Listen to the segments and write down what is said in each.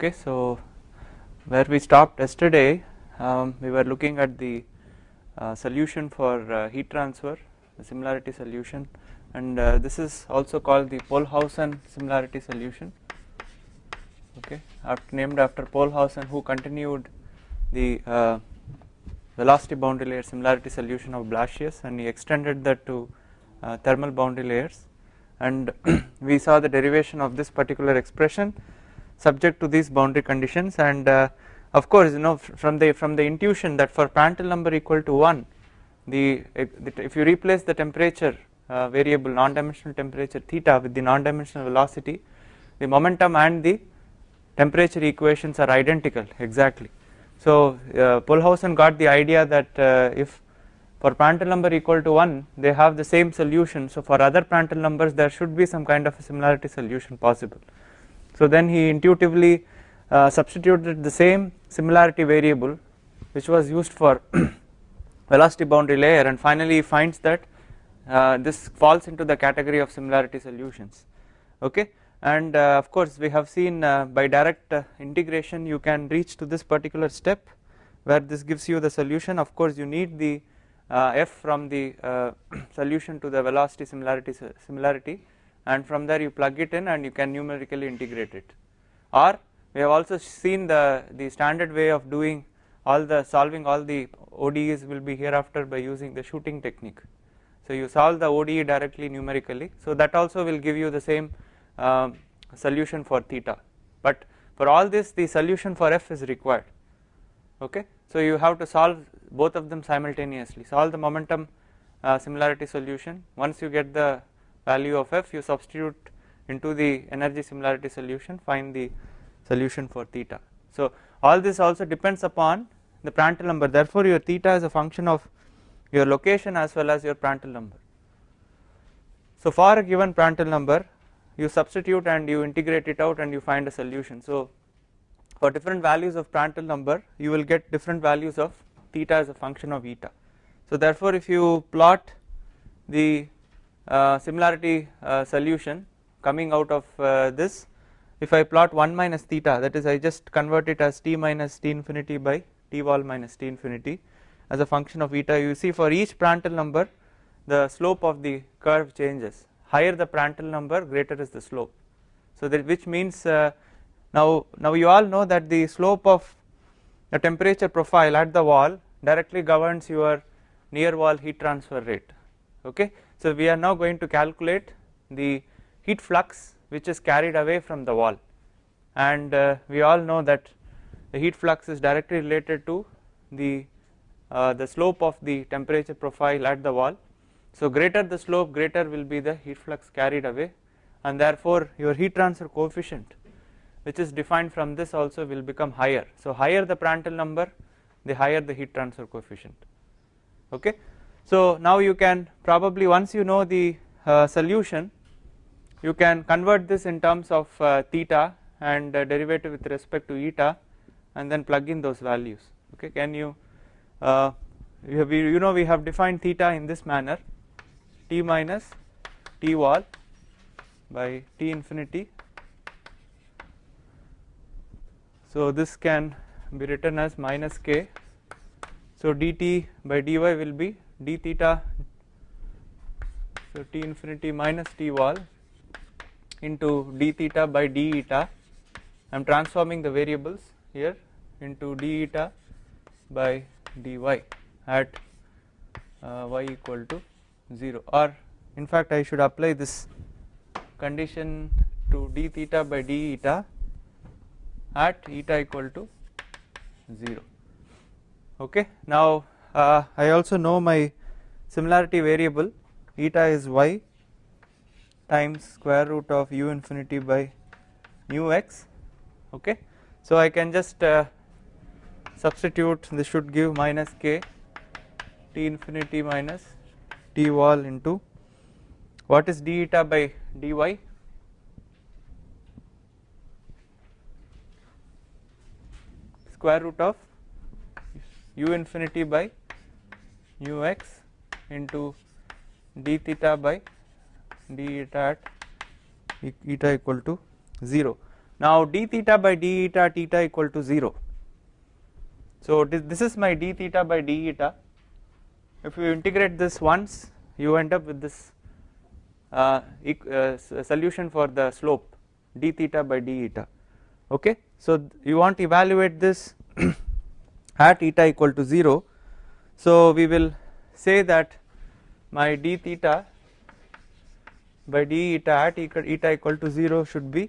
Okay, so where we stopped yesterday, um, we were looking at the uh, solution for uh, heat transfer, the similarity solution, and uh, this is also called the Pohlhausen similarity solution. Okay, after, named after Pohlhausen, who continued the uh, velocity boundary layer similarity solution of Blasius, and he extended that to uh, thermal boundary layers, and we saw the derivation of this particular expression subject to these boundary conditions and uh, of course you know from the from the intuition that for Prandtl number equal to 1 the, if you replace the temperature uh, variable non-dimensional temperature theta with the non-dimensional velocity the momentum and the temperature equations are identical exactly. So uh, Pohlhausen got the idea that uh, if for Prandtl number equal to 1 they have the same solution so for other Prandtl numbers there should be some kind of a similarity solution possible. So then he intuitively uh, substituted the same similarity variable which was used for velocity boundary layer and finally he finds that uh, this falls into the category of similarity solutions. Okay? And uh, of course we have seen uh, by direct uh, integration you can reach to this particular step where this gives you the solution. Of course you need the uh, f from the solution to the velocity similarity similarity and from there you plug it in and you can numerically integrate it. Or we have also seen the, the standard way of doing all the solving all the ODEs will be hereafter by using the shooting technique. So you solve the ODE directly numerically. So that also will give you the same um, solution for theta. But for all this the solution for f is required. Okay. So you have to solve both of them simultaneously. Solve the momentum uh, similarity solution. Once you get the value of f you substitute into the energy similarity solution find the solution for theta. So all this also depends upon the Prandtl number therefore your theta is a function of your location as well as your Prandtl number. So for a given Prandtl number you substitute and you integrate it out and you find a solution. So for different values of Prandtl number you will get different values of theta as a function of eta. So therefore if you plot the similarity uh, solution coming out of uh, this. If I plot 1 minus theta that is I just convert it as t minus t infinity by t wall minus t infinity as a function of eta. You see for each Prandtl number the slope of the curve changes. Higher the Prandtl number greater is the slope. So that which means uh, now now you all know that the slope of the temperature profile at the wall directly governs your near wall heat transfer rate okay. So we are now going to calculate the heat flux which is carried away from the wall and uh, we all know that the heat flux is directly related to the uh, the slope of the temperature profile at the wall. So greater the slope greater will be the heat flux carried away and therefore your heat transfer coefficient which is defined from this also will become higher. So higher the Prandtl number the higher the heat transfer coefficient okay. So now you can probably once you know the uh, solution you can convert this in terms of uh, theta and uh, derivative with respect to eta and then plug in those values. Okay can you uh, you, have, you know we have defined theta in this manner. T minus t wall by t infinity. So this can be written as minus k. So dt by dy will be d theta so t infinity minus t wall into d theta by d eta. I am transforming the variables here into d eta by dy at uh, y equal to 0 or in fact I should apply this condition to d theta by d eta at eta equal to 0 okay? Now uh, I also know my similarity variable eta is y times square root of u infinity by mu x okay. So I can just uh, substitute this should give minus k t infinity minus t wall into what is d eta by dy square root of u infinity by mu x into d theta by d eta at eta equal to 0 now d theta by d eta theta equal to 0 so this is my d theta by d eta. If you integrate this once you end up with this uh, uh, solution for the slope d theta by d eta. Okay? So you want to evaluate this at eta equal to 0 so we will say that my d theta by d eta at eta equal to 0 should be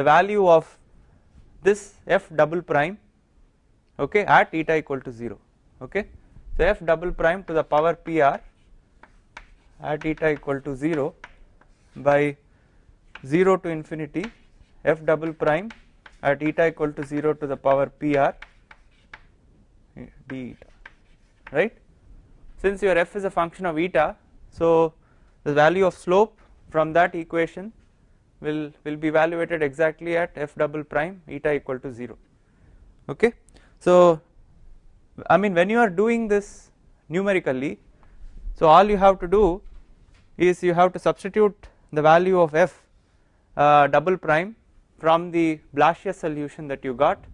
the value of this f double prime okay at eta equal to 0 okay. So f double prime to the power pr at eta equal to 0 by 0 to infinity f double prime at eta equal to 0 to the power pr d eta right? Since your f is a function of eta so the value of slope from that equation will will be evaluated exactly at f double prime eta equal to 0 okay? So I mean when you are doing this numerically so all you have to do is you have to substitute the value of f uh, double prime from the Blasius solution that you got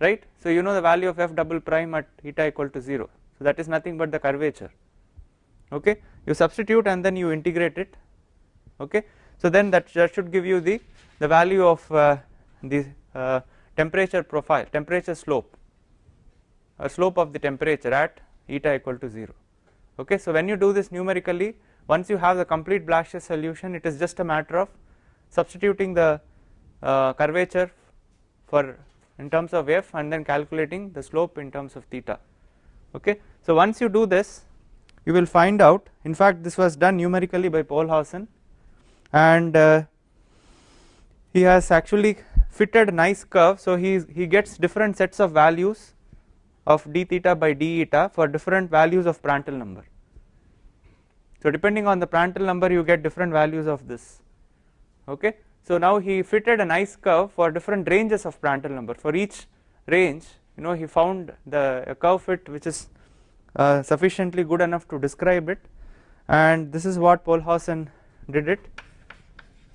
right? So you know the value of f double prime at eta equal to 0 so that is nothing but the curvature. Okay? You substitute and then you integrate it. Okay? So then that, that should give you the the value of uh, the uh, temperature profile temperature slope. A slope of the temperature at eta equal to 0 okay? So when you do this numerically once you have the complete Blasius solution it is just a matter of substituting the uh, curvature for in terms of f and then calculating the slope in terms of theta okay? So once you do this you will find out in fact this was done numerically by Pohlhausen and uh, he has actually fitted a nice curve. So he he gets different sets of values of d theta by d eta for different values of Prandtl number. So depending on the Prandtl number you get different values of this. Okay? So now he fitted a nice curve for different ranges of Prandtl number. For each range you know he found the curve fit which is uh, sufficiently good enough to describe it. And this is what Pohlhausen did it.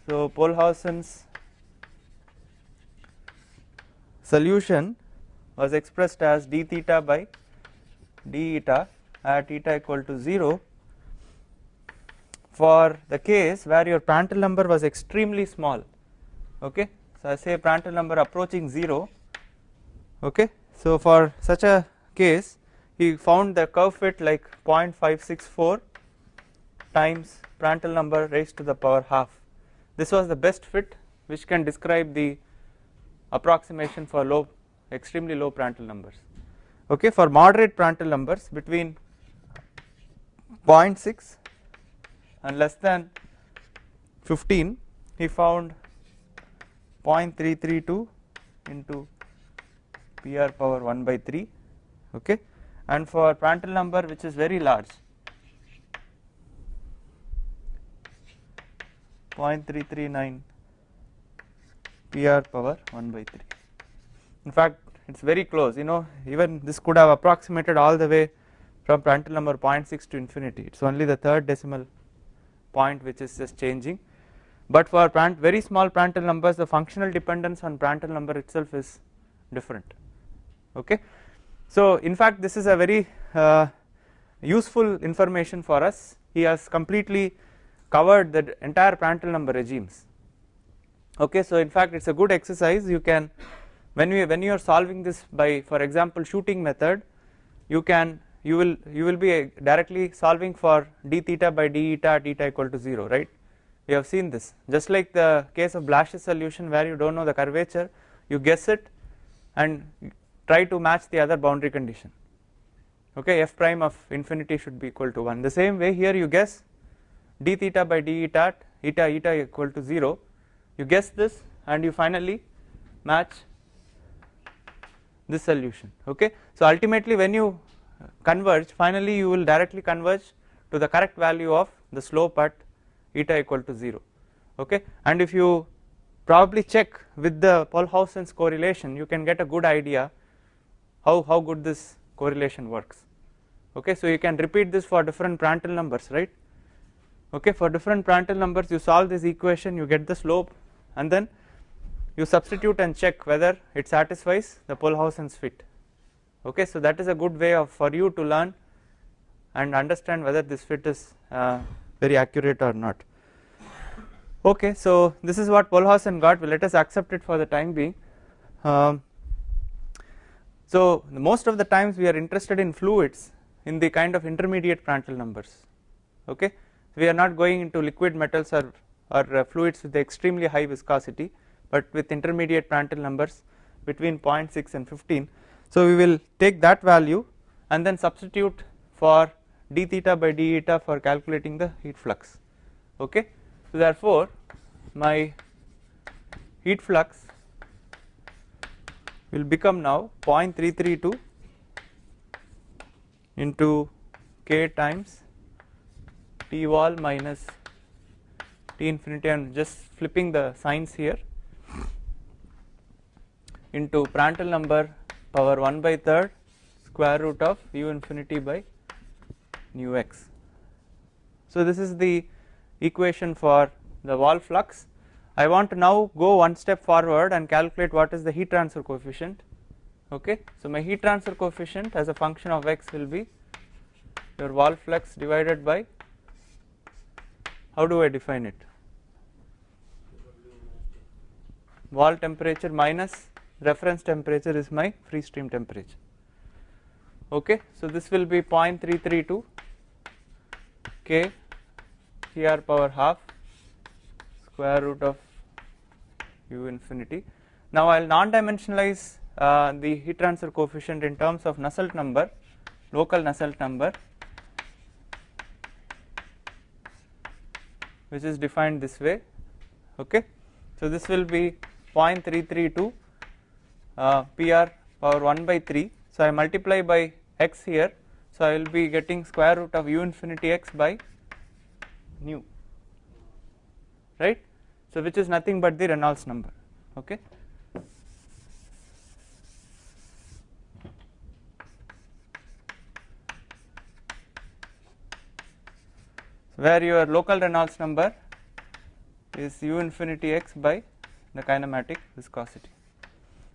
So Pohlhausen's solution was expressed as d theta by d eta at eta equal to 0 for the case where your Prandtl number was extremely small okay? So I say Prandtl number approaching 0 okay so for such a case he found the curve fit like 0.564 times Prandtl number raised to the power half. This was the best fit which can describe the approximation for low extremely low Prandtl numbers. Okay for moderate Prandtl numbers between 0.6 and less than 15 he found 0.332 into PR power 1 by 3 okay? And for Prandtl number which is very large 0.339 PR power 1 by 3 in fact it is very close you know even this could have approximated all the way from Prandtl number 0.6 to infinity. It is only the third decimal point which is just changing. But for very small Prandtl numbers the functional dependence on Prandtl number itself is different okay? So in fact this is a very uh, useful information for us. He has completely covered the entire Prandtl number regimes. Okay? So in fact it is a good exercise. You can when we when you are solving this by for example shooting method you can you will you will be directly solving for d theta by d eta at eta equal to 0 right? We have seen this. Just like the case of Blasius solution where you do not know the curvature you guess it and try to match the other boundary condition. Okay f prime of infinity should be equal to 1 the same way here you guess d theta by d eta eta eta equal to 0 you guess this and you finally match this solution. Okay? So ultimately when you converge finally you will directly converge to the correct value of the slope at eta equal to 0 okay? And if you probably check with the Pohlhausen's correlation you can get a good idea how how good this correlation works. Okay so you can repeat this for different Prandtl numbers right? Okay for different Prandtl numbers you solve this equation you get the slope and then you substitute and check whether it satisfies the Pohlhausen's fit. Okay so that is a good way of for you to learn and understand whether this fit is uh, very accurate or not. Okay so this is what Pohlhausen got. Well, let us accept it for the time being. Um, so most of the times we are interested in fluids in the kind of intermediate Prandtl numbers okay? We are not going into liquid metals or, or uh, fluids with extremely high viscosity but with intermediate Prandtl numbers between 0.6 and 15 so we will take that value and then substitute for d theta by d eta for calculating the heat flux okay? So therefore my heat flux will become now 0.332 into k times T wall minus T infinity and just flipping the signs here into Prandtl number power 1 by third square root of u infinity by nu x. So this is the equation for the wall flux. I want to now go one step forward and calculate what is the heat transfer coefficient okay. So my heat transfer coefficient as a function of x will be your wall flux divided by how do I define it? Wall temperature minus reference temperature is my free stream temperature. Okay, so this will be 0.332 K Cr power half square root of u infinity. Now I will non-dimensionalize uh, the heat transfer coefficient in terms of Nusselt number, local Nusselt number which is defined this way okay? So this will be 0.332 uh, pr power 1 by 3 so i multiply by x here. So i will be getting square root of u infinity x by nu right so which is nothing but the reynolds number okay where your local Reynolds number is u infinity x by the kinematic viscosity.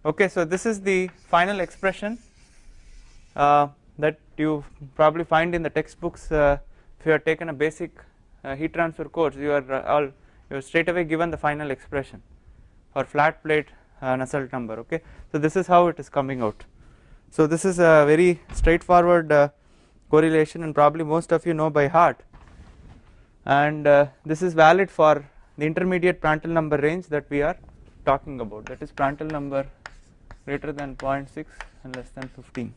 Okay, so this is the final expression uh, that you probably find in the textbooks uh, if you have taken a basic uh, heat transfer course you are uh, all you are straight away given the final expression for flat plate uh, Nusselt number okay. So this is how it is coming out. So this is a very straightforward uh, correlation and probably most of you know by heart and uh, this is valid for the intermediate Prandtl number range that we are talking about that is Prandtl number greater than 0.6 and less than 15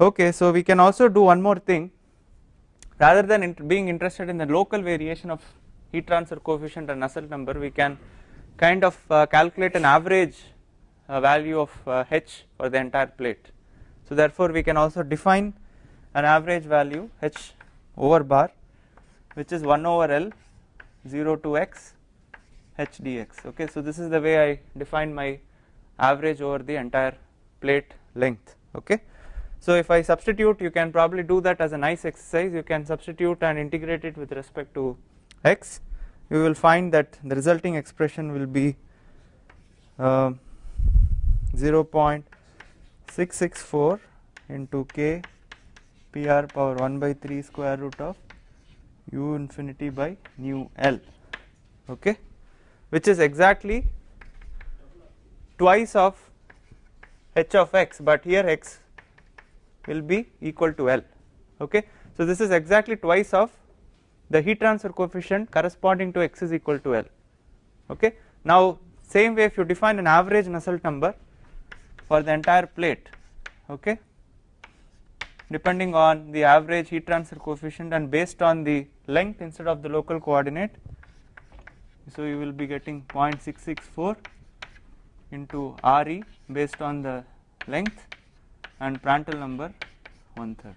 okay so we can also do one more thing rather than int being interested in the local variation of heat transfer coefficient and Nusselt number we can kind of uh, calculate an average uh, value of uh, h for the entire plate. So therefore we can also define an average value h over bar which is 1 over L 0 to x h dx. Okay so this is the way I define my average over the entire plate length. Okay so if I substitute you can probably do that as a nice exercise. You can substitute and integrate it with respect to x. You will find that the resulting expression will be uh, 0.664 into k Pr power 1 by 3 square root of u infinity by nu L. Okay? Which is exactly twice of h of x but here x will be equal to L okay. So this is exactly twice of the heat transfer coefficient corresponding to x is equal to L okay. Now same way if you define an average Nusselt number for the entire plate okay depending on the average heat transfer coefficient and based on the length instead of the local coordinate. So you will be getting 0.664 into Re based on the length and Prandtl number one third.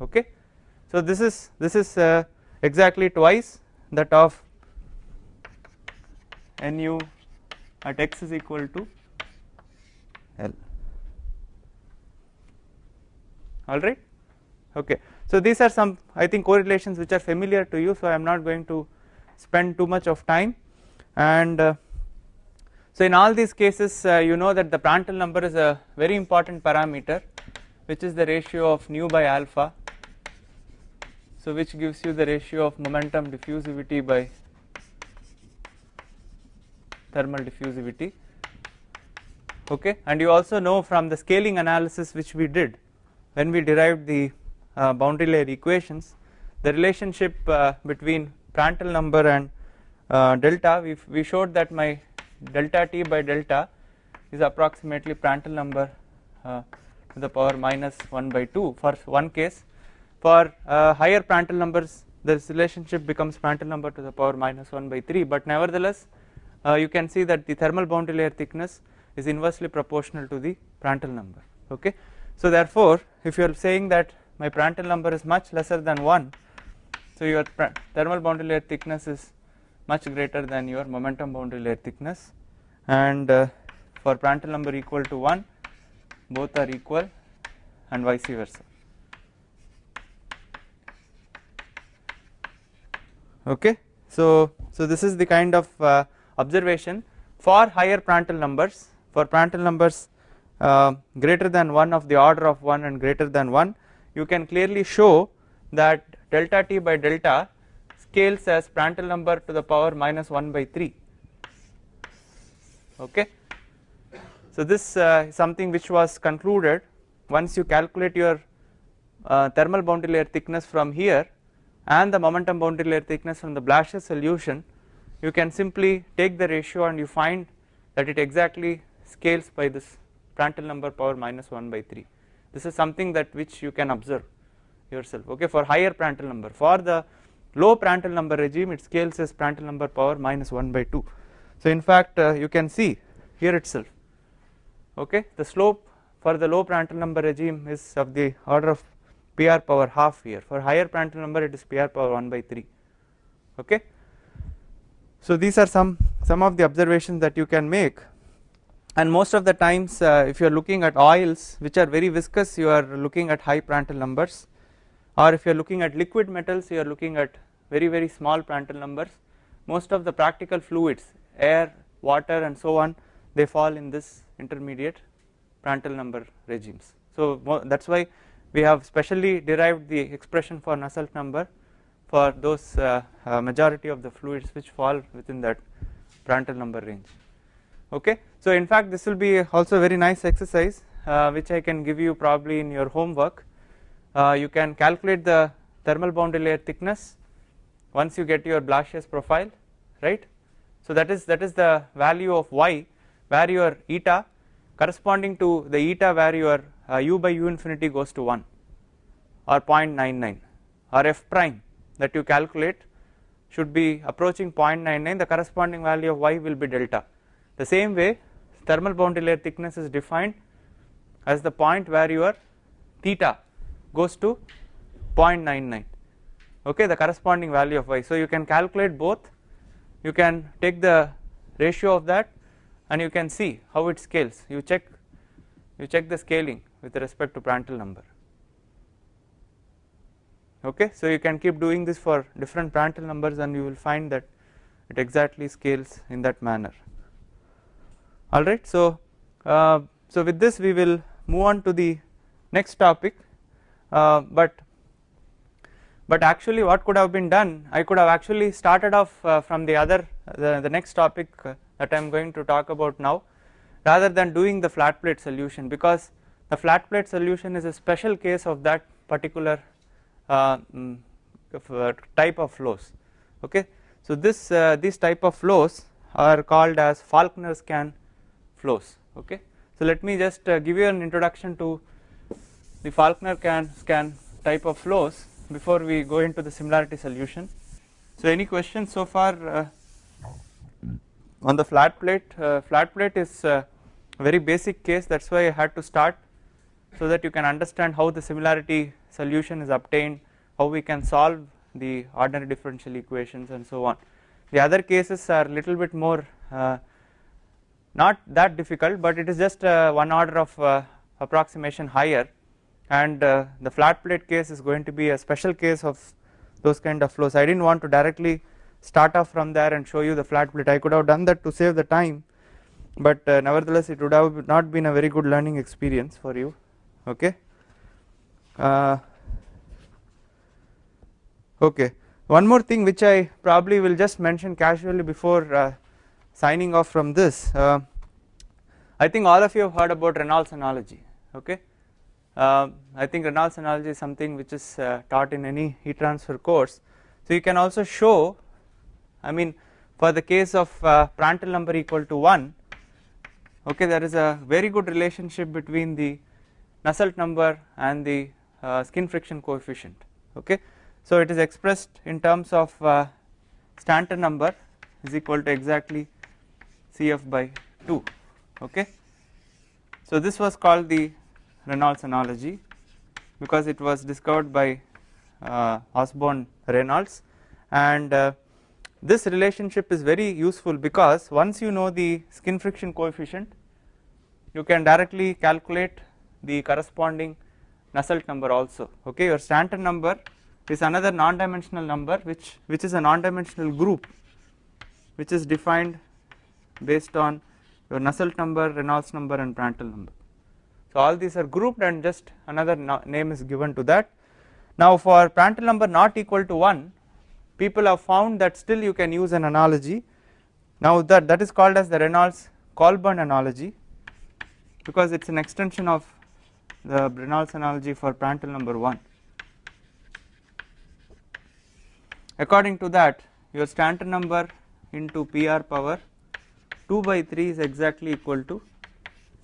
Okay. So this is this is uh, exactly twice that of nu at x is equal to L. alright okay. So these are some I think correlations which are familiar to you so I am not going to spend too much of time and uh, so in all these cases uh, you know that the Prandtl number is a very important parameter which is the ratio of nu by alpha. So which gives you the ratio of momentum diffusivity by thermal diffusivity. Okay? And you also know from the scaling analysis which we did when we derived the uh, boundary layer equations the relationship uh, between Prandtl number and uh, delta we, we showed that my delta t by delta is approximately Prandtl number uh, to the power minus 1 by 2 for one case for uh, higher Prandtl numbers this relationship becomes Prandtl number to the power minus 1 by 3 but nevertheless uh, you can see that the thermal boundary layer thickness is inversely proportional to the Prandtl number okay. So therefore if you are saying that my Prandtl number is much lesser than 1 so your thermal boundary layer thickness is much greater than your momentum boundary layer thickness. And uh, for Prandtl number equal to 1 both are equal and vice versa. Okay? So so this is the kind of uh, observation for higher Prandtl numbers. For Prandtl numbers uh, greater than 1 of the order of 1 and greater than 1 you can clearly show that delta t by delta scales as Prandtl number to the power minus 1 by 3 okay. So this uh, is something which was concluded once you calculate your uh, thermal boundary layer thickness from here and the momentum boundary layer thickness from the Blasius solution you can simply take the ratio and you find that it exactly scales by this Prandtl number power minus 1 by 3 this is something that which you can observe yourself. Okay? For higher Prandtl number. For the low Prandtl number regime it scales as Prandtl number power minus 1 by 2 so in fact uh, you can see here itself. Okay? The slope for the low Prandtl number regime is of the order of PR power half here. For higher Prandtl number it is PR power 1 by 3 okay? So these are some some of the observations that you can make. And most of the times uh, if you are looking at oils which are very viscous you are looking at high Prandtl numbers. Or if you are looking at liquid metals you are looking at very very small Prandtl numbers. Most of the practical fluids air water and so on they fall in this intermediate Prandtl number regimes. So that is why we have specially derived the expression for Nusselt number for those uh, uh, majority of the fluids which fall within that Prandtl number range. Okay. So in fact this will be also a very nice exercise uh, which I can give you probably in your homework. Uh, you can calculate the thermal boundary layer thickness once you get your Blasius profile right? So that is that is the value of y where your eta corresponding to the eta where your uh, u by u infinity goes to 1 or 0.99 or f prime that you calculate should be approaching 0.99 the corresponding value of y will be delta. The same way thermal boundary layer thickness is defined as the point where your theta goes to 0.99 okay the corresponding value of y. So you can calculate both. You can take the ratio of that and you can see how it scales. You check you check the scaling with respect to Prandtl number. Okay so you can keep doing this for different Prandtl numbers and you will find that it exactly scales in that manner. Alright. So, uh, so with this we will move on to the next topic uh, but but actually what could have been done? I could have actually started off uh, from the other the, the next topic uh, that I am going to talk about now rather than doing the flat plate solution. Because the flat plate solution is a special case of that particular uh, mm, uh, type of flows. Okay. So this these type of flows are called as Falkner Skan flows. Okay. So let me just uh, give you an introduction to the Falkner can Skan type of flows before we go into the similarity solution. So any questions so far uh, on the flat plate uh, flat plate is a very basic case that is why I had to start so that you can understand how the similarity solution is obtained how we can solve the ordinary differential equations and so on. The other cases are little bit more uh, not that difficult but it is just uh, one order of uh, approximation higher and uh, the flat plate case is going to be a special case of those kind of flows. I did not want to directly start off from there and show you the flat plate. I could have done that to save the time but uh, nevertheless it would have not been a very good learning experience for you. Okay? Uh, okay. One more thing which I probably will just mention casually before uh, signing off from this. Uh, I think all of you have heard about Reynolds analogy. Okay uh, I think Reynolds analogy is something which is uh, taught in any heat transfer course. So you can also show I mean for the case of uh, Prandtl number equal to 1 okay there is a very good relationship between the Nusselt number and the uh, skin friction coefficient okay? So it is expressed in terms of uh, Stanton number is equal to exactly Cf by 2 okay? So this was called the Reynolds analogy because it was discovered by uh, Osborne Reynolds. And uh, this relationship is very useful because once you know the skin friction coefficient you can directly calculate the corresponding Nusselt number also. Okay your Stanton number is another non-dimensional number which which is a non-dimensional group which is defined based on your Nusselt number Reynolds number and Prandtl number so all these are grouped and just another name is given to that. Now for Prandtl number not equal to 1 people have found that still you can use an analogy. Now that that is called as the Reynolds Colburn analogy because it is an extension of the Reynolds analogy for Prandtl number 1 according to that your Stanton number into PR power 2 by 3 is exactly equal to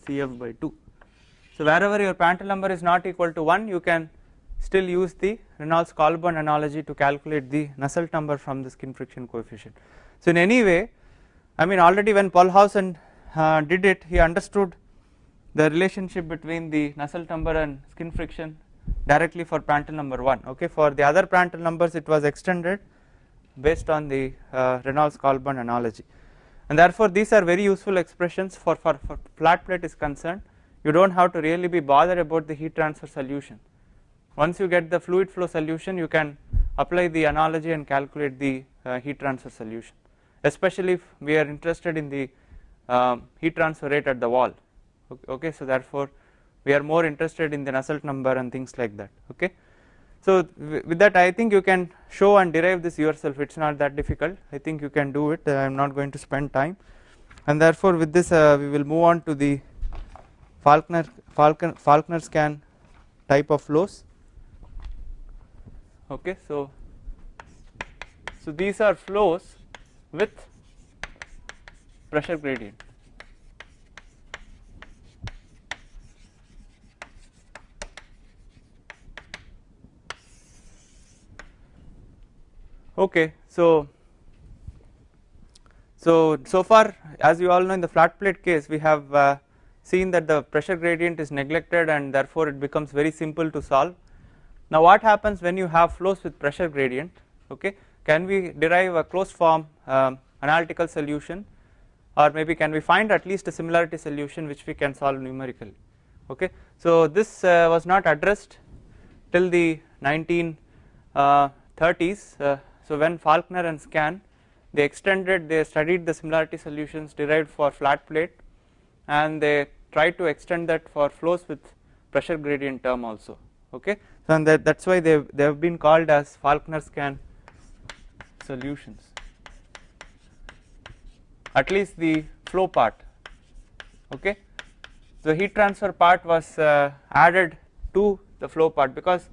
Cf by 2 so wherever your Prandtl number is not equal to 1 you can still use the Reynolds Colburn analogy to calculate the Nusselt number from the skin friction coefficient. So in any way I mean already when Pohlhausen uh, did it he understood the relationship between the Nusselt number and skin friction directly for Prandtl number 1 okay for the other Prandtl numbers it was extended based on the uh, Reynolds Colburn analogy. And therefore these are very useful expressions for, for, for flat plate is concerned you do not have to really be bothered about the heat transfer solution. Once you get the fluid flow solution you can apply the analogy and calculate the uh, heat transfer solution. Especially if we are interested in the um, heat transfer rate at the wall. Okay so therefore we are more interested in the Nusselt number and things like that okay? So with that I think you can show and derive this yourself. It is not that difficult. I think you can do it. I am not going to spend time. And therefore with this uh, we will move on to the Falkner Falcon, Falkner Skan type of flows. Okay so so these are flows with pressure gradient. Okay so so so far as you all know in the flat plate case we have uh, seen that the pressure gradient is neglected and therefore it becomes very simple to solve. Now what happens when you have flows with pressure gradient? Okay can we derive a closed form um, analytical solution? Or maybe can we find at least a similarity solution which we can solve numerically? Okay so this uh, was not addressed till the 1930s uh, so when Falkner and Skan they extended they studied the similarity solutions derived for flat plate and they try to extend that for flows with pressure gradient term also okay? So and that that's why they they have been called as Falkner Skan solutions. At least the flow part okay? The heat transfer part was uh, added to the flow part because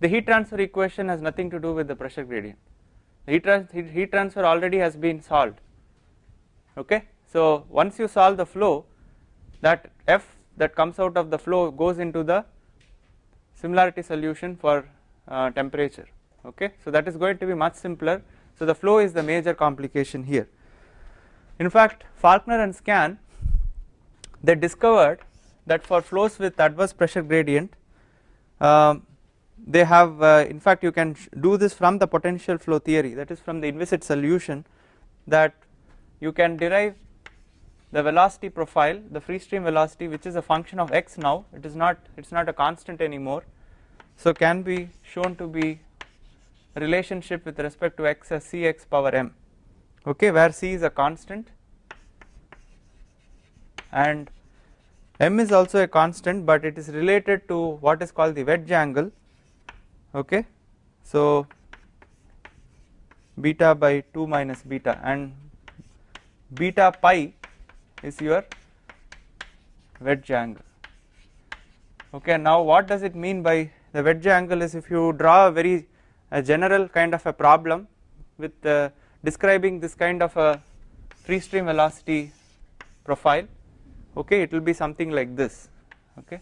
the heat transfer equation has nothing to do with the pressure gradient. Heat, trans heat transfer already has been solved okay? So once you solve the flow that f that comes out of the flow goes into the similarity solution for uh, temperature okay? So that is going to be much simpler. So the flow is the major complication here. In fact Falkner and Skan they discovered that for flows with adverse pressure gradient um, they have uh, in fact you can do this from the potential flow theory that is from the inviscid solution that you can derive the velocity profile the free stream velocity which is a function of x now it is not it is not a constant anymore. So can be shown to be relationship with respect to x as cx power m okay where c is a constant and m is also a constant but it is related to what is called the wedge angle okay. So beta by 2 minus beta and beta pi is your wedge angle. Okay now what does it mean by the wedge angle is if you draw a very a general kind of a problem with uh, describing this kind of a free stream velocity profile okay it will be something like this okay.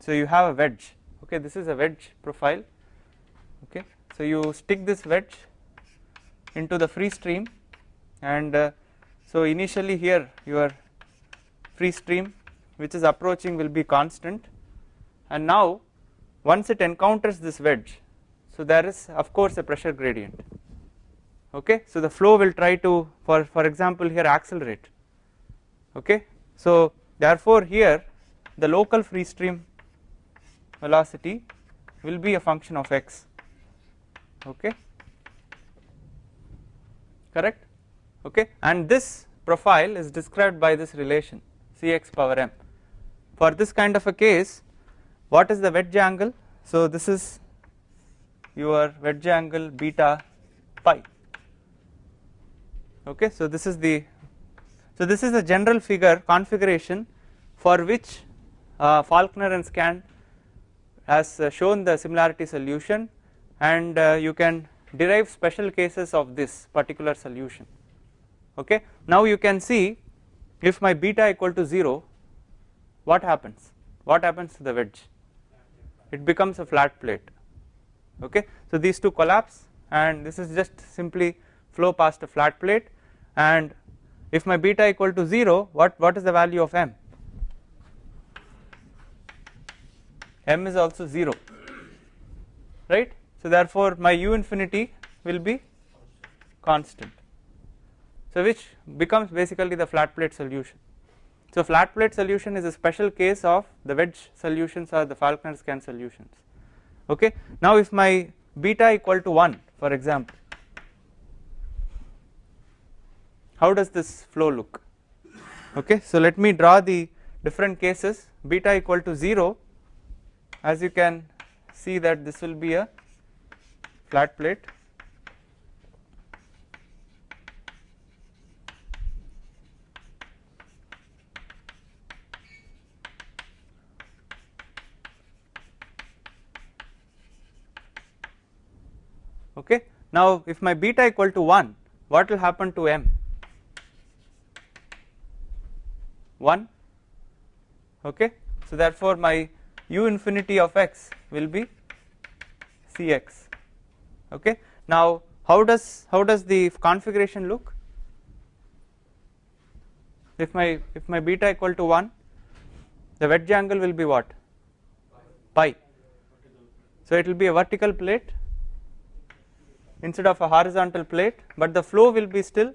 So you have a wedge okay this is a wedge profile okay. So you stick this wedge into the free stream and uh, so initially here your free stream which is approaching will be constant. And now once it encounters this wedge so there is of course a pressure gradient. Okay? So the flow will try to for for example here accelerate. Okay? So therefore here the local free stream velocity will be a function of x. Okay? Correct okay? And this profile is described by this relation cx power m. For this kind of a case what is the wedge angle? So this is your wedge angle beta pi. Okay? So this is the so this is a general figure configuration for which uh, Falkner and Skan has uh, shown the similarity solution and uh, you can derive special cases of this particular solution okay? Now you can see if my beta equal to 0 what happens? What happens to the wedge? It becomes a flat plate. Okay? So these two collapse and this is just simply flow past a flat plate. And if my beta equal to 0 what what is the value of m? M is also 0 right? So therefore my u infinity will be constant so which becomes basically the flat plate solution. So flat plate solution is a special case of the wedge solutions or the Falkner Skan solutions. Okay? Now if my beta equal to 1 for example how does this flow look? Okay? So let me draw the different cases. Beta equal to 0 as you can see that this will be a flat plate okay now if my beta equal to 1 what will happen to m? 1 okay? So therefore my u infinity of x will be cx okay? Now how does how does the configuration look? If my if my beta equal to 1 the wedge angle will be what? Pi. So it will be a vertical plate instead of a horizontal plate but the flow will be still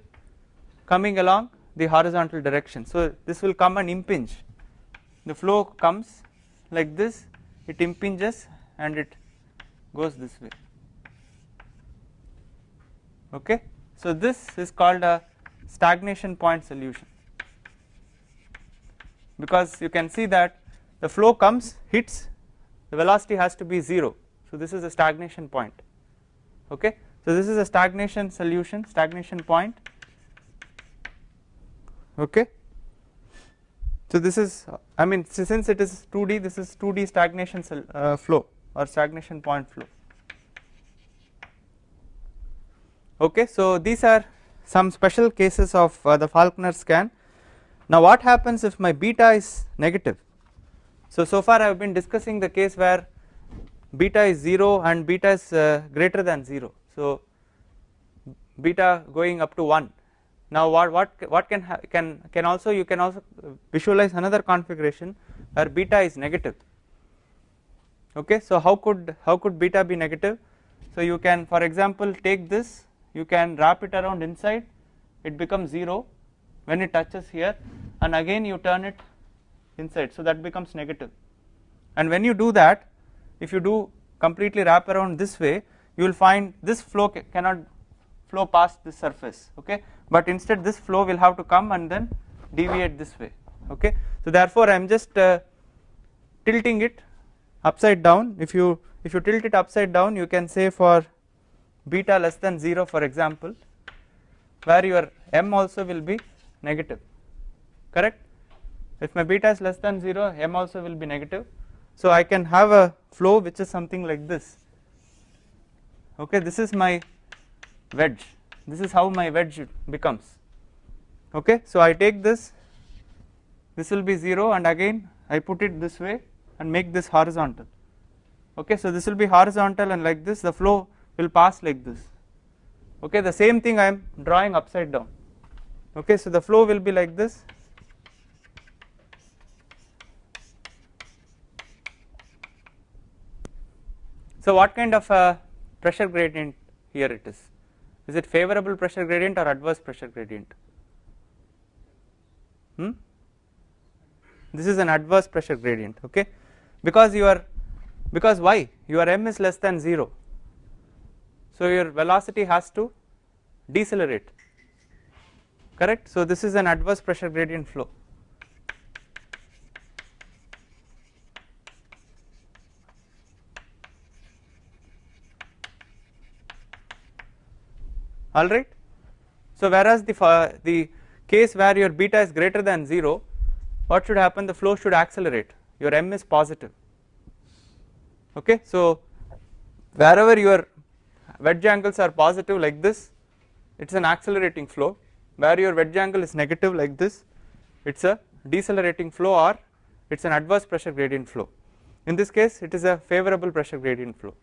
coming along the horizontal direction. So this will come and impinge the flow comes like this it impinges and it goes this way okay. So this is called a stagnation point solution because you can see that the flow comes hits the velocity has to be 0 so this is a stagnation point okay. So this is a stagnation solution stagnation point. Okay. So this is I mean since it is 2D this is 2D stagnation uh, flow or stagnation point flow. Okay. So these are some special cases of uh, the Falkner Skan. Now what happens if my beta is negative? So so far I have been discussing the case where beta is 0 and beta is uh, greater than 0 so beta going up to 1 now what what what can can can also you can also visualize another configuration where beta is negative. Okay so how could how could beta be negative? So you can for example take this you can wrap it around inside it becomes 0 when it touches here and again you turn it inside so that becomes negative. And when you do that if you do completely wrap around this way you will find this flow cannot flow past this surface okay? But instead this flow will have to come and then deviate this way okay? So therefore I am just uh, tilting it upside down. If you if you tilt it upside down you can say for beta less than 0 for example where your m also will be negative correct? If my beta is less than 0 m also will be negative. So I can have a flow which is something like this okay this is my wedge. This is how my wedge becomes. Okay so I take this. This will be 0 and again I put it this way and make this horizontal. Okay so this will be horizontal and like this the flow will pass like this. Okay the same thing I am drawing upside down. Okay so the flow will be like this. So what kind of a pressure gradient here it is. Is it favorable pressure gradient or adverse pressure gradient? Hmm? This is an adverse pressure gradient okay? Because you are because why? Your m is less than 0 so your velocity has to decelerate. Correct? So this is an adverse pressure gradient flow alright so whereas the the case where your beta is greater than 0 what should happen? The flow should accelerate. Your m is positive. Okay? So wherever your wedge angles are positive like this it is an accelerating flow. Where your wedge angle is negative like this it is a decelerating flow or it is an adverse pressure gradient flow. In this case it is a favorable pressure gradient flow.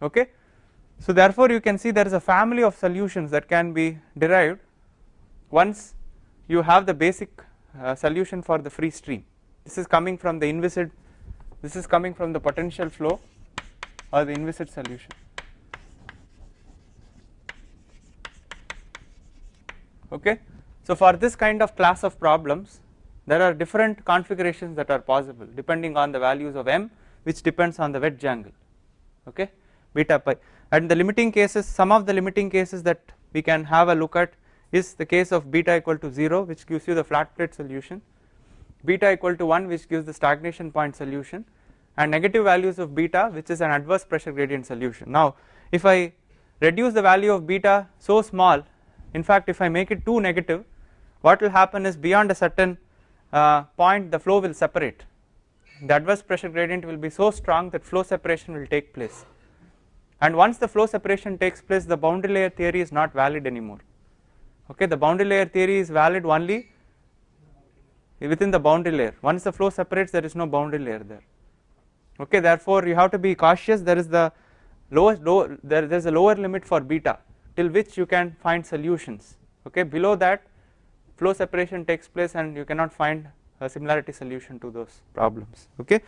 Okay so therefore you can see there is a family of solutions that can be derived once you have the basic uh, solution for the free stream. This is coming from the inviscid this is coming from the potential flow or the inviscid solution. Okay? So for this kind of class of problems there are different configurations that are possible depending on the values of m which depends on the wedge angle. Okay? Beta pi and the limiting cases some of the limiting cases that we can have a look at is the case of beta equal to 0 which gives you the flat plate solution, beta equal to 1 which gives the stagnation point solution and negative values of beta which is an adverse pressure gradient solution. Now if I reduce the value of beta so small in fact if I make it too negative what will happen is beyond a certain uh, point the flow will separate the adverse pressure gradient will be so strong that flow separation will take place and once the flow separation takes place the boundary layer theory is not valid anymore. Okay the boundary layer theory is valid only within the boundary layer. Once the flow separates there is no boundary layer there. Okay therefore you have to be cautious. There is the lowest low there there is a lower limit for beta till which you can find solutions. Okay below that flow separation takes place and you cannot find a similarity solution to those problems. Okay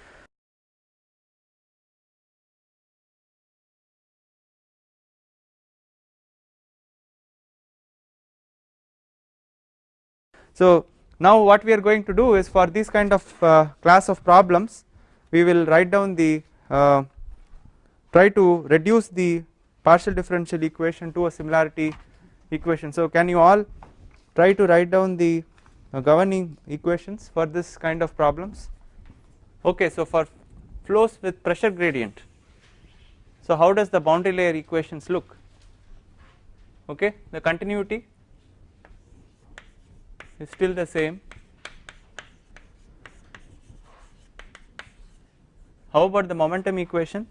So now what we are going to do is for this kind of uh, class of problems we will write down the uh, try to reduce the partial differential equation to a similarity equation. So can you all try to write down the uh, governing equations for this kind of problems? Okay so for flows with pressure gradient. So how does the boundary layer equations look? Okay the continuity is still the same. How about the momentum equation?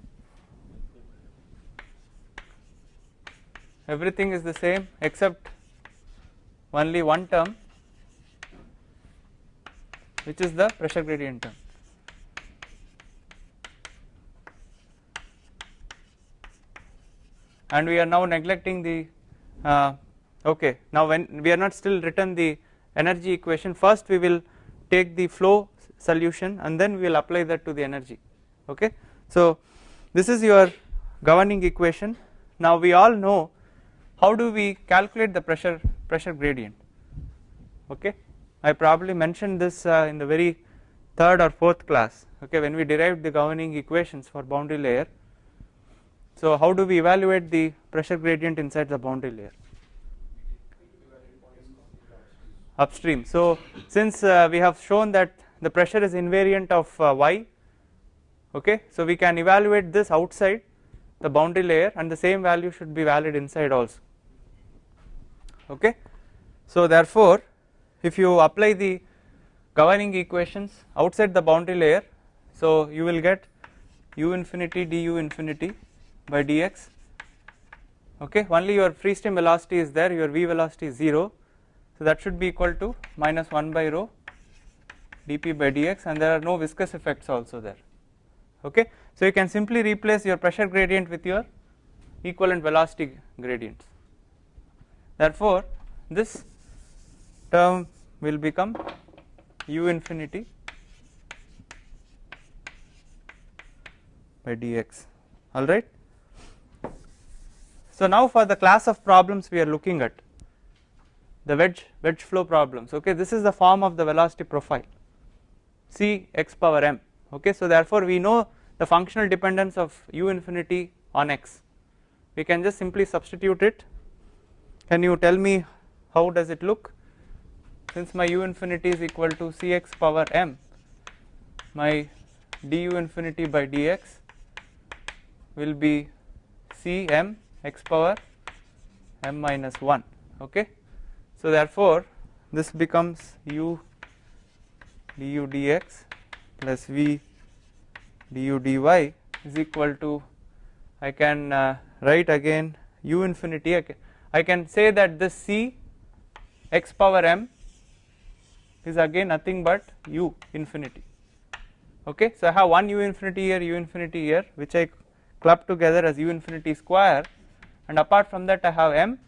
Everything is the same except only one term which is the pressure gradient term. And we are now neglecting the uh, okay now when we are not still written the energy equation. First we will take the flow solution and then we will apply that to the energy. Okay. So this is your governing equation. Now we all know how do we calculate the pressure pressure gradient. Okay? I probably mentioned this uh, in the very third or fourth class. Okay? When we derived the governing equations for boundary layer. So how do we evaluate the pressure gradient inside the boundary layer? Upstream. So since uh, we have shown that the pressure is invariant of uh, y, okay, so we can evaluate this outside the boundary layer and the same value should be valid inside also. Okay. So therefore, if you apply the governing equations outside the boundary layer, so you will get u infinity du infinity by dx okay only your free stream velocity is there your v velocity is 0 so that should be equal to minus 1 by rho dp by dx and there are no viscous effects also there. Okay? So you can simply replace your pressure gradient with your equivalent velocity gradients. Therefore this term will become u infinity by dx. Alright. So now for the class of problems we are looking at the wedge wedge flow problems. Okay this is the form of the velocity profile c x power m. Okay so therefore we know the functional dependence of u infinity on x. We can just simply substitute it. Can you tell me how does it look? Since my u infinity is equal to cx power m my du infinity by dx will be c m x power m minus 1 okay so therefore this becomes u du dx plus v du dy is equal to I can uh, write again u infinity. I can say that this c x power m is again nothing but u infinity. Okay? So I have one u infinity here u infinity here which I club together as u infinity square. And apart from that I have m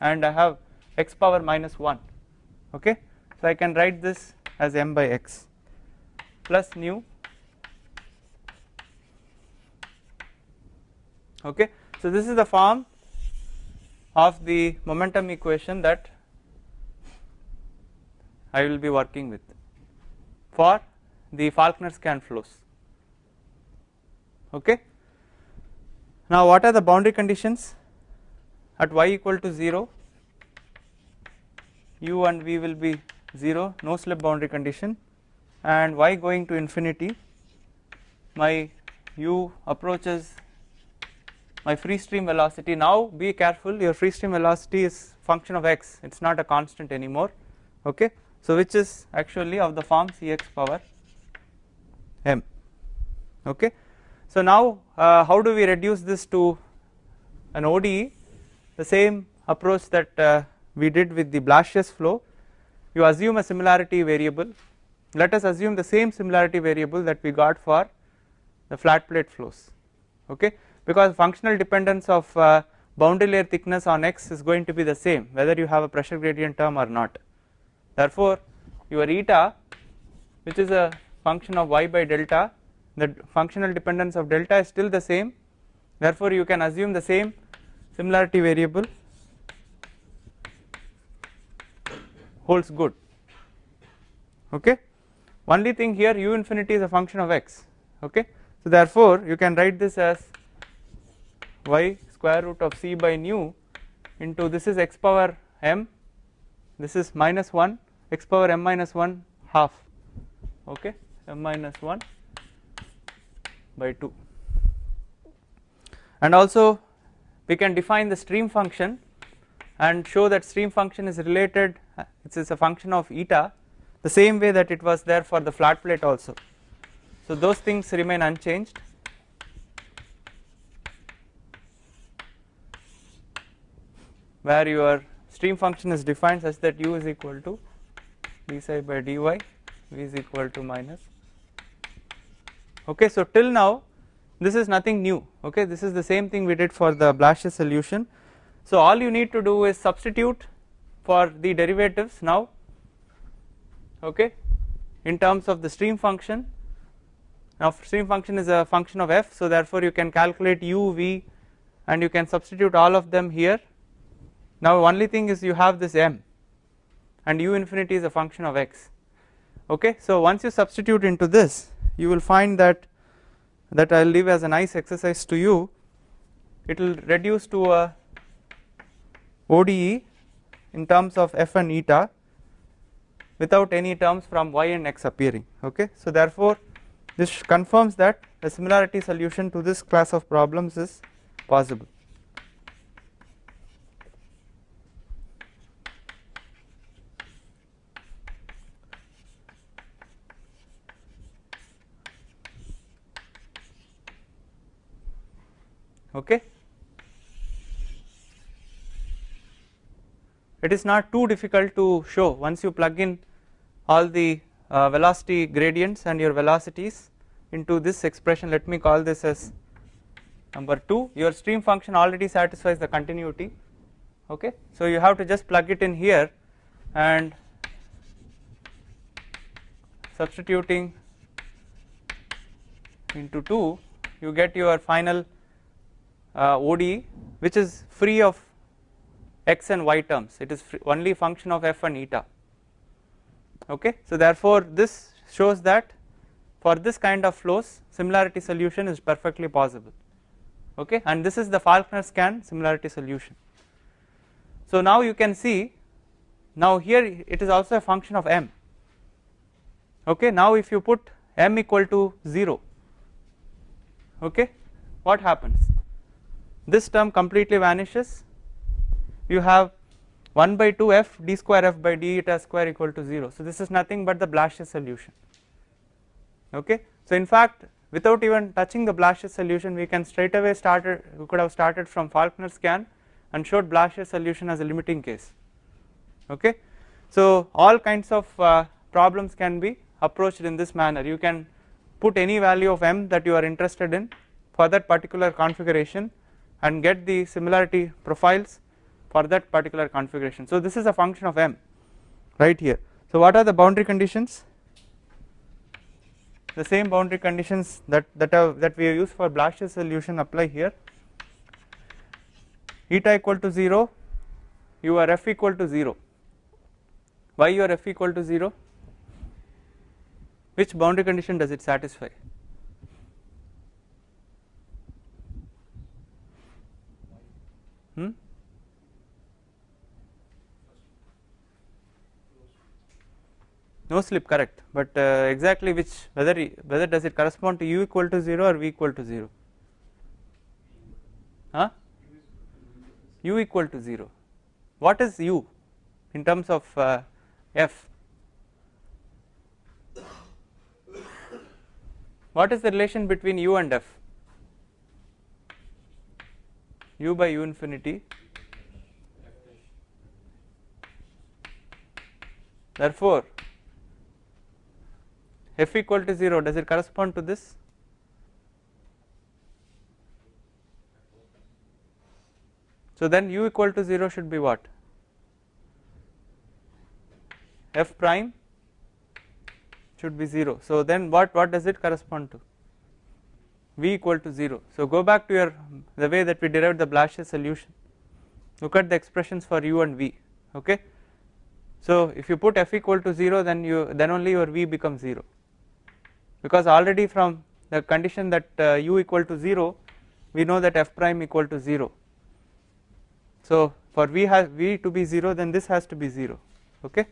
and I have x power minus 1 okay? So I can write this as m by x plus nu okay? So this is the form of the momentum equation that I will be working with for the Falkner Skan flows okay? Now what are the boundary conditions at y equal to 0 u and v will be 0 no slip boundary condition. And y going to infinity my u approaches my free stream velocity. Now be careful your free stream velocity is function of x it is not a constant anymore okay? So which is actually of the form cx power m okay? So now uh, how do we reduce this to an ODE the same approach that uh, we did with the Blasius flow you assume a similarity variable. Let us assume the same similarity variable that we got for the flat plate flows okay? Because functional dependence of uh, boundary layer thickness on x is going to be the same whether you have a pressure gradient term or not. Therefore your eta which is a function of y by delta the functional dependence of delta is still the same. Therefore you can assume the same similarity variable holds good. Okay? Only thing here u infinity is a function of x. Okay? So therefore you can write this as y square root of c by nu into this is x power m this is minus 1 x power m minus 1 half. Okay? m minus 1 by 2 and also we can define the stream function and show that stream function is related it is a function of eta the same way that it was there for the flat plate also. So those things remain unchanged. Where your stream function is defined such that u is equal to d psi by dy v is equal to minus. Okay so till now this is nothing new. Okay this is the same thing we did for the Blasius solution so all you need to do is substitute for the derivatives now okay in terms of the stream function. Now stream function is a function of f so therefore you can calculate u v and you can substitute all of them here. Now only thing is you have this m and u infinity is a function of x okay. So once you substitute into this you will find that that I will leave as a nice exercise to you. It will reduce to a ODE in terms of f and eta without any terms from y and x appearing okay? So therefore this confirms that the similarity solution to this class of problems is possible. Okay it is not too difficult to show once you plug in all the uh, velocity gradients and your velocities into this expression. Let me call this as number 2 your stream function already satisfies the continuity. Okay? So you have to just plug it in here and substituting into 2 you get your final uh, ODE which is free of x and y terms. It is only function of f and eta. Okay? So therefore this shows that for this kind of flows similarity solution is perfectly possible. Okay? And this is the Falkner Skan similarity solution. So now you can see now here it is also a function of m. Okay? Now if you put m equal to 0 okay? What happens? This term completely vanishes you have 1 by 2 f d square f by d eta square equal to 0 so this is nothing but the Blasius solution. Okay? So in fact without even touching the Blasius solution we can straight away started we could have started from Falkner Skan and showed Blasius solution as a limiting case. Okay? So all kinds of uh, problems can be approached in this manner. You can put any value of m that you are interested in for that particular configuration and get the similarity profiles for that particular configuration. So this is a function of m right here. So what are the boundary conditions? The same boundary conditions that that that we used for Blasius solution apply here. Eta equal to 0, you are f equal to 0. Why you are f equal to 0? Which boundary condition does it satisfy? Hmm? No slip correct, but uh, exactly which whether whether does it correspond to u equal to 0 or v equal to 0? Huh? u equal to 0. What is u in terms of uh, f? What is the relation between u and f? u by u infinity therefore f equal to 0 does it correspond to this? So then u equal to 0 should be what? F prime should be 0 so then what what does it correspond to? V equal to 0. So go back to your the way that we derived the Blasius solution. Look at the expressions for u and v okay. So if you put f equal to 0 then you then only your v becomes 0 because already from the condition that uh, u equal to 0 we know that f prime equal to 0. So for v has v to be 0 then this has to be 0 okay?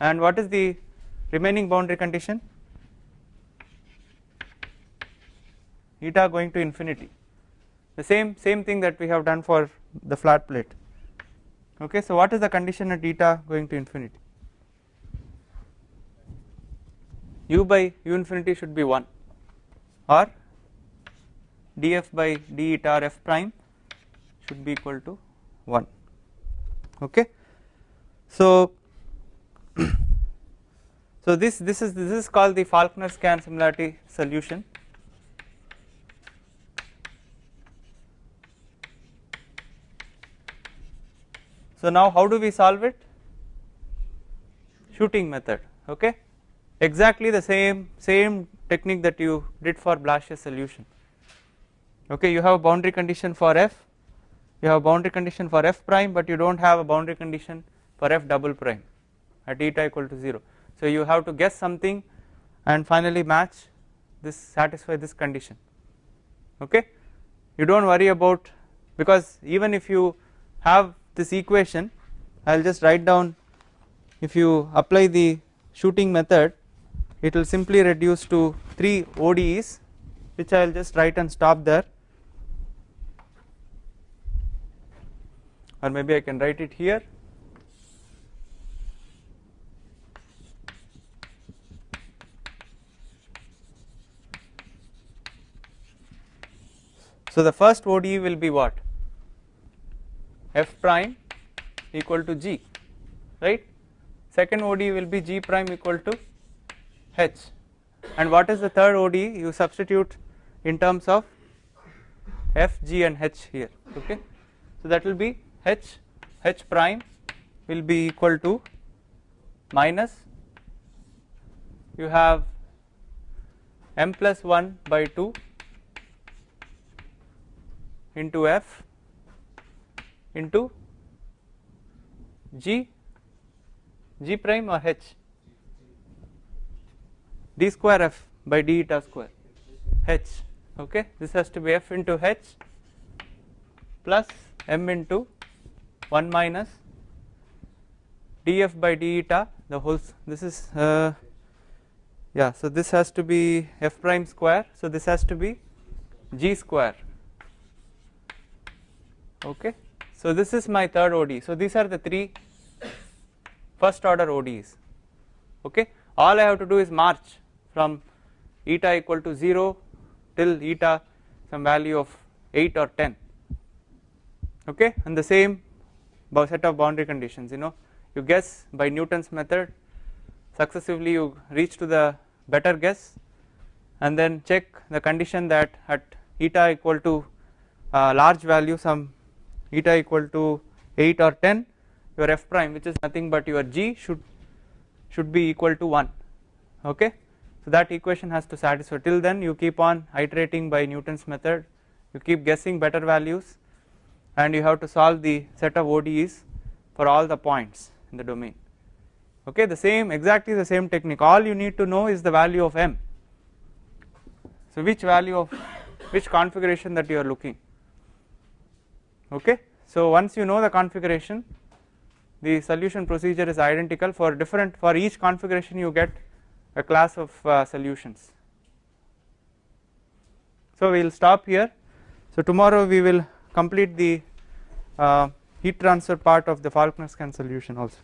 And what is the remaining boundary condition? Eta going to infinity. The same same thing that we have done for the flat plate. Okay so what is the condition at eta going to infinity u by u infinity should be 1 or df by d eta or f prime should be equal to 1 okay? So so this this is this is called the Falkner Skan similarity solution. So now how do we solve it? Shooting method. Okay exactly the same same technique that you did for Blasius solution. Okay you have a boundary condition for f you have a boundary condition for f prime but you do not have a boundary condition for f double prime at eta equal to 0 so you have to guess something and finally match this satisfy this condition. Okay? You do not worry about because even if you have this equation I will just write down if you apply the shooting method it will simply reduce to 3 ODEs which I will just write and stop there. Or maybe I can write it here. So the first ODE will be what? F prime equal to g right? Second ODE will be g prime equal to h. And what is the third ODE you substitute in terms of f g and h here okay? So that will be h h prime will be equal to minus you have m plus 1 by 2 into f into g g prime or h d square f by d eta square. H okay? This has to be f into h plus m into 1 minus df by d eta the whole this is uh, yeah so this has to be f prime square so this has to be g square okay? So this is my third ODE so these are the three first order ODEs okay? All I have to do is march from eta equal to 0 till eta some value of 8 or 10 okay? And the same set of boundary conditions you know. You guess by Newton's method successively you reach to the better guess and then check the condition that at eta equal to uh, large value some eta equal to 8 or 10 your f prime which is nothing but your g should should be equal to 1 okay so that equation has to satisfy. Till then you keep on iterating by Newton's method. You keep guessing better values and you have to solve the set of ODEs for all the points in the domain. Okay the same exactly the same technique. All you need to know is the value of m. So which value of which configuration that you are looking. Okay so once you know the configuration the solution procedure is identical for different for each configuration you get a class of uh, solutions. So we will stop here. So tomorrow we will complete the uh, heat transfer part of the Falkner Skan solution also